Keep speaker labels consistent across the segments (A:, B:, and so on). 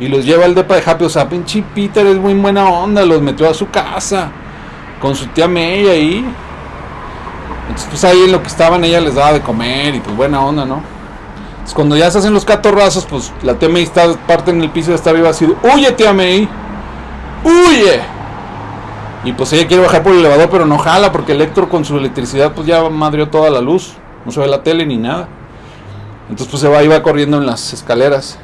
A: Y los lleva al depa de Happy. O sea, pinche Peter es muy buena onda. Los metió a su casa. Con su tía May ahí. Entonces, pues ahí en lo que estaban, ella les daba de comer. Y pues buena onda, ¿no? Entonces, cuando ya se hacen los catorrazos, pues la tía May está parte en el piso y está arriba así. ¡Huye, tía May! ¡Huye! Y pues ella quiere bajar por el elevador, pero no jala porque Electro con su electricidad pues ya madrió toda la luz. No se ve la tele ni nada. Entonces pues se va va corriendo en las escaleras.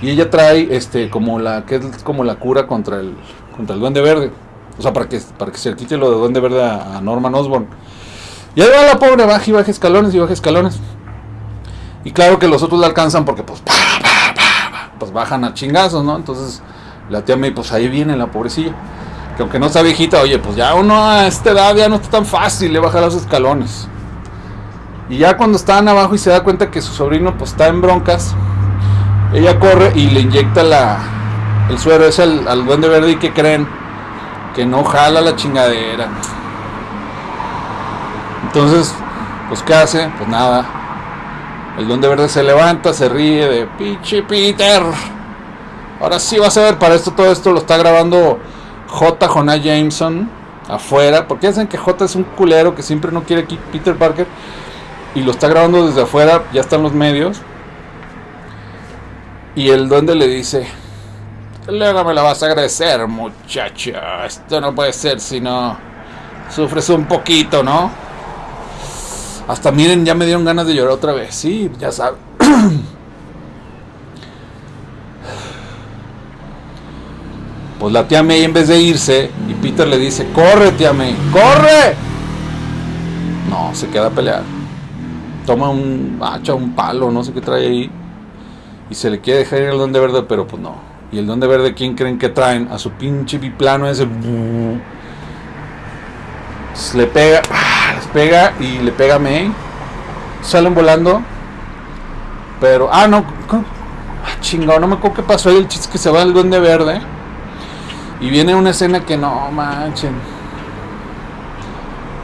A: Y ella trae este como la que es como la cura contra el contra el duende verde. O sea, para que para que se quite lo de duende verde a, Norman Osborn. Y ahí va la pobre baja y baja escalones y baja escalones. Y claro que los otros la alcanzan porque pues pues bajan a chingazos, ¿no? Entonces la tía May pues ahí viene la pobrecilla que aunque no está viejita, oye, pues ya uno a esta edad ya no está tan fácil le bajar los escalones. Y ya cuando están abajo y se da cuenta que su sobrino pues está en broncas, ella corre y le inyecta la, el suero ese al, al duende verde y que creen que no jala la chingadera. Entonces, pues ¿qué hace? Pues nada. El duende verde se levanta, se ríe de pinche Peter. Ahora sí vas a ver, para esto todo esto lo está grabando J. Jonah Jameson afuera, porque dicen que J es un culero que siempre no quiere aquí Peter Parker y lo está grabando desde afuera, ya están los medios. Y el duende le dice, luego me la vas a agradecer, muchacho. Esto no puede ser si no sufres un poquito, ¿no? Hasta miren, ya me dieron ganas de llorar otra vez. Sí, ya sabes. Pues la tía May en vez de irse, y Peter le dice, corre tía May, corre. No, se queda a pelear. Toma un hacha, un palo, no sé qué trae ahí. Y se le quiere dejar ir al Donde Verde, pero pues no. Y el Donde Verde, ¿quién creen que traen? A su pinche biplano ese. le pega, les pega y le pega a May. Salen volando. Pero, ah, no. Ah, chingado, no me acuerdo qué pasó ahí. El chiste que se va el Duende Verde y viene una escena que no manchen.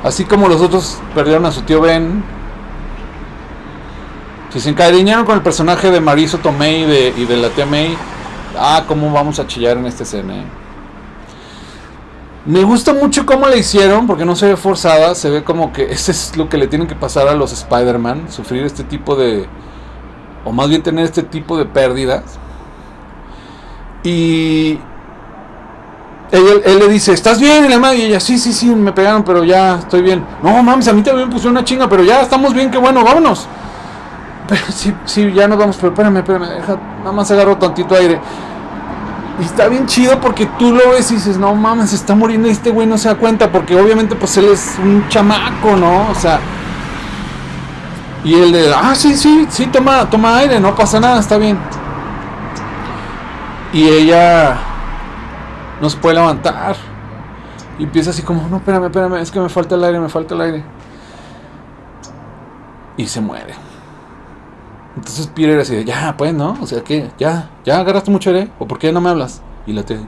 A: Así como los otros perdieron a su tío Ben. Si se encariñaron con el personaje de Mariso Tomei y de, y de la tía May. Ah, cómo vamos a chillar en esta escena. Eh. Me gusta mucho cómo la hicieron, porque no se ve forzada, se ve como que ese es lo que le tienen que pasar a los Spider-Man, sufrir este tipo de, o más bien tener este tipo de pérdidas. Y él, le dice, ¿estás bien? Y la madre, y ella, sí, sí, sí, me pegaron, pero ya estoy bien. No mames, a mí también me pusieron una chinga, pero ya estamos bien, qué bueno, vámonos. Pero sí, sí, ya nos vamos, pero espérame, espérame, deja, nada más agarro tantito aire. Y está bien chido porque tú lo ves y dices, no mames, se está muriendo y este güey no se da cuenta, porque obviamente pues él es un chamaco, ¿no? O sea. Y él de, ah, sí, sí, sí, toma, toma aire, no pasa nada, está bien. Y ella no se puede levantar. Y empieza así como, no, espérame, espérame, es que me falta el aire, me falta el aire. Y se muere. Entonces Peter así de, ya, pues, ¿no? O sea, que Ya, ya agarraste mucho aire, ¿o por qué no me hablas? Y la te...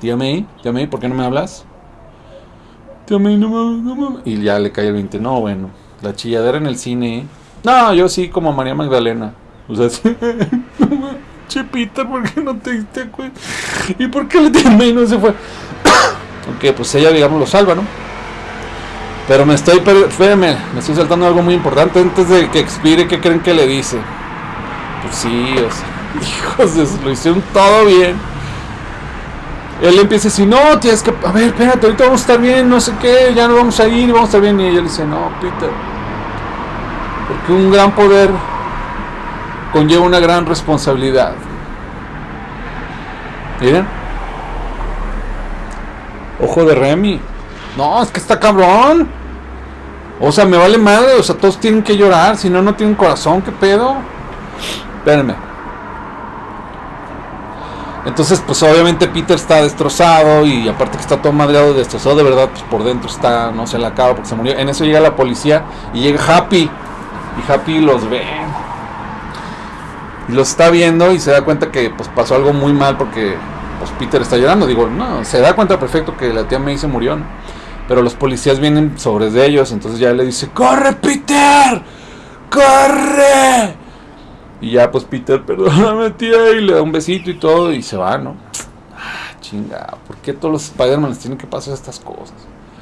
A: Tía May, tía May, ¿por qué no me hablas? Tía May, no me, no me... Y ya le cae el 20. No, bueno, la chilladera en el cine. No, yo sí, como María Magdalena. O sea, sí. Che, ¿por qué no te diste cuenta? ¿Y por qué le tiene y no se fue? Aunque pues ella, digamos, lo salva, ¿no? Pero me estoy, espérame, me estoy saltando algo muy importante antes de que expire, ¿qué creen que le dice? Pues sí, o sea, hijos de lo hicieron todo bien. Él empieza a decir, no, tienes que, a ver, espérate, ahorita vamos a estar bien, no sé qué, ya no vamos a ir, vamos a estar bien. Y ella le dice, no, Peter, porque un gran poder conlleva una gran responsabilidad. Miren. Ojo de Remy. No, es que está cabrón. O sea, me vale madre. O sea, todos tienen que llorar. Si no, no tienen corazón. ¿Qué pedo? Espérenme. Entonces, pues obviamente Peter está destrozado. Y aparte que está todo madreado y destrozado de verdad, pues por dentro está, no se le acaba porque se murió. En eso llega la policía y llega Happy. Y Happy los ve y los está viendo y se da cuenta que pues pasó algo muy mal porque pues Peter está llorando. Digo, no, se da cuenta perfecto que la tía May se murió. Pero los policías vienen sobre de ellos, entonces ya le dice, ¡Corre, Peter! ¡Corre! Y ya pues Peter, perdóname tía, y le da un besito y todo y se va, ¿no? Ah, chinga, ¿por qué todos los Spider-Man les tienen que pasar estas cosas?